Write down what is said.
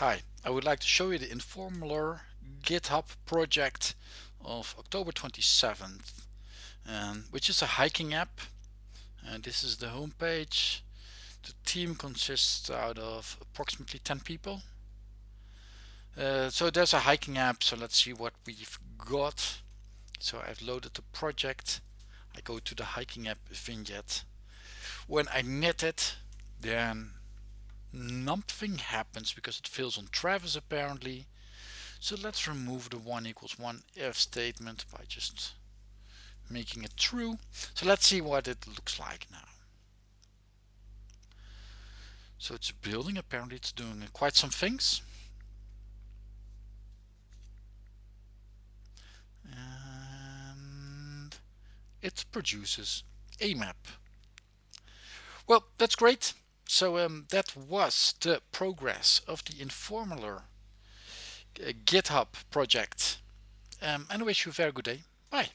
Hi, I would like to show you the Informler GitHub project of October 27th, um, which is a hiking app. And this is the homepage. The team consists out of approximately 10 people. Uh, so there's a hiking app, so let's see what we've got. So I've loaded the project. I go to the hiking app vignette. When I knit it, then nothing happens because it fails on Travis apparently. So let's remove the one equals one if statement by just making it true. So let's see what it looks like now. So it's building, apparently it's doing quite some things. And it produces a map. Well, that's great. So um, that was the progress of the Informler uh, GitHub project. Um, and I wish you a very good day. Bye.